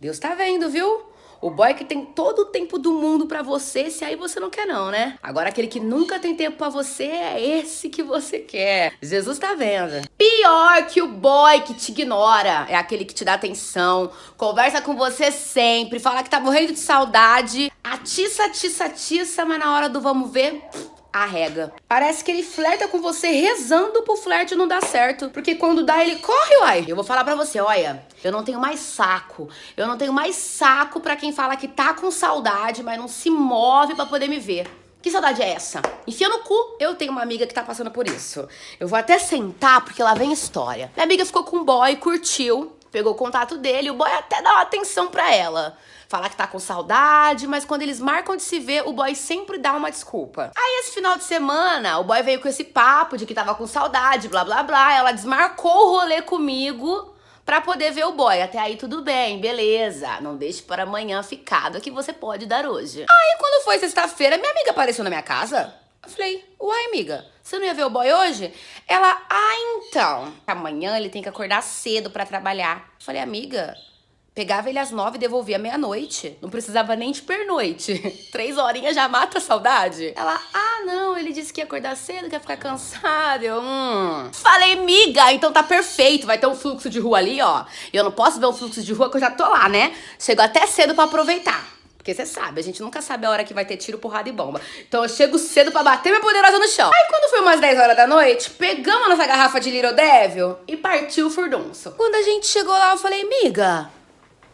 Deus tá vendo, viu? O boy que tem todo o tempo do mundo pra você, se aí você não quer não, né? Agora aquele que nunca tem tempo pra você é esse que você quer. Jesus tá vendo. Pior que o boy que te ignora é aquele que te dá atenção, conversa com você sempre, fala que tá morrendo de saudade, atiça, atiça, atiça, mas na hora do vamos ver arrega. Parece que ele flerta com você rezando pro flerte não dar certo. Porque quando dá, ele corre, uai. Eu vou falar pra você, olha, eu não tenho mais saco. Eu não tenho mais saco pra quem fala que tá com saudade, mas não se move pra poder me ver. Que saudade é essa? Enfia no cu. Eu tenho uma amiga que tá passando por isso. Eu vou até sentar, porque lá vem história. Minha amiga ficou com um boy, curtiu, pegou o contato dele, o boy até dá uma atenção pra ela falar que tá com saudade, mas quando eles marcam de se ver, o boy sempre dá uma desculpa. Aí esse final de semana, o boy veio com esse papo de que tava com saudade, blá blá blá, ela desmarcou o rolê comigo pra poder ver o boy. Até aí tudo bem, beleza. Não deixe para amanhã ficado que você pode dar hoje. Aí quando foi sexta-feira, minha amiga apareceu na minha casa. Eu falei, uai, amiga, você não ia ver o boy hoje? Ela, ah, então. Amanhã ele tem que acordar cedo pra trabalhar. Falei, amiga, Pegava ele às nove e devolvia meia-noite. Não precisava nem de pernoite. Três horinhas já mata a saudade. Ela, ah, não, ele disse que ia acordar cedo, que ia ficar cansado. Eu, hum. Falei, miga, então tá perfeito. Vai ter um fluxo de rua ali, ó. E eu não posso ver um fluxo de rua que eu já tô lá, né? Chego até cedo pra aproveitar. Porque você sabe, a gente nunca sabe a hora que vai ter tiro, porrada e bomba. Então eu chego cedo pra bater minha poderosa no chão. Aí umas 10 horas da noite, pegamos nossa garrafa de Little Devil e partiu o furdunço. Quando a gente chegou lá, eu falei, miga,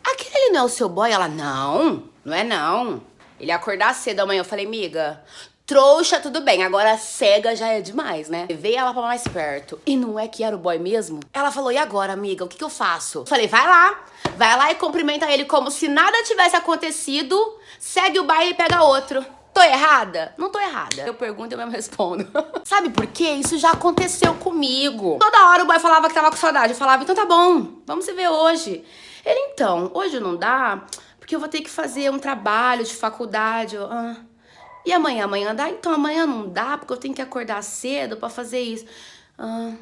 aquele não é o seu boy? Ela, não, não é não. Ele ia acordar cedo amanhã. Eu falei, miga, trouxa, tudo bem. Agora cega já é demais, né? Levei ela pra mais perto. E não é que era o boy mesmo? Ela falou, e agora, amiga? O que, que eu faço? Eu falei, vai lá. Vai lá e cumprimenta ele como se nada tivesse acontecido. Segue o baile e pega outro. Tô errada? Não tô errada. Eu pergunto e eu mesmo respondo. Sabe por quê? Isso já aconteceu comigo. Toda hora o boy falava que tava com saudade. Eu falava, então tá bom, vamos se ver hoje. Ele, então, hoje não dá, porque eu vou ter que fazer um trabalho de faculdade. Eu, ah. E amanhã? Amanhã dá? Então amanhã não dá, porque eu tenho que acordar cedo pra fazer isso. Ah.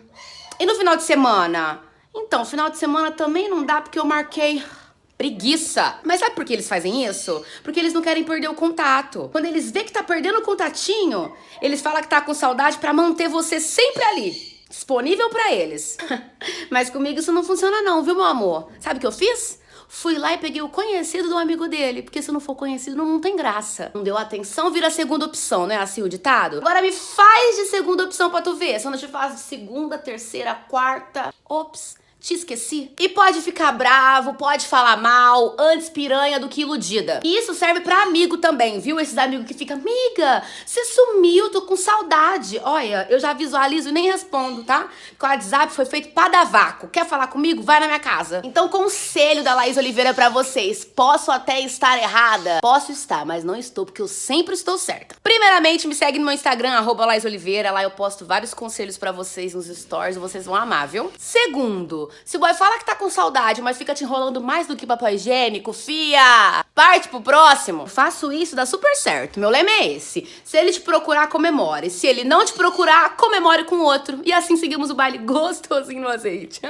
E no final de semana? Então, final de semana também não dá, porque eu marquei... Preguiça. Mas sabe por que eles fazem isso? Porque eles não querem perder o contato. Quando eles vê que tá perdendo o contatinho, eles falam que tá com saudade pra manter você sempre ali disponível para eles. Mas comigo isso não funciona não, viu, meu amor? Sabe o que eu fiz? Fui lá e peguei o conhecido do amigo dele, porque se não for conhecido não, não tem graça. Não deu atenção, vira segunda opção, não é assim o ditado? Agora me faz de segunda opção pra tu ver, se eu não te faço de segunda, terceira, quarta, ops te esqueci. E pode ficar bravo, pode falar mal, antes piranha do que iludida. E isso serve pra amigo também, viu? Esses amigos que ficam, amiga, você sumiu, tô com saudade. Olha, eu já visualizo e nem respondo, tá? Porque o WhatsApp foi feito pra dar vácuo. Quer falar comigo? Vai na minha casa. Então, conselho da Laís Oliveira pra vocês. Posso até estar errada? Posso estar, mas não estou, porque eu sempre estou certa. Primeiramente, me segue no meu Instagram, arroba Laís Oliveira. Lá eu posto vários conselhos pra vocês nos stories, vocês vão amar, viu? Segundo, se o boy fala que tá com saudade, mas fica te enrolando mais do que papel higiênico, fia, parte pro próximo. Faço isso, dá super certo. Meu lema é esse. Se ele te procurar, comemore. Se ele não te procurar, comemore com outro. E assim seguimos o baile gostosinho no azeite.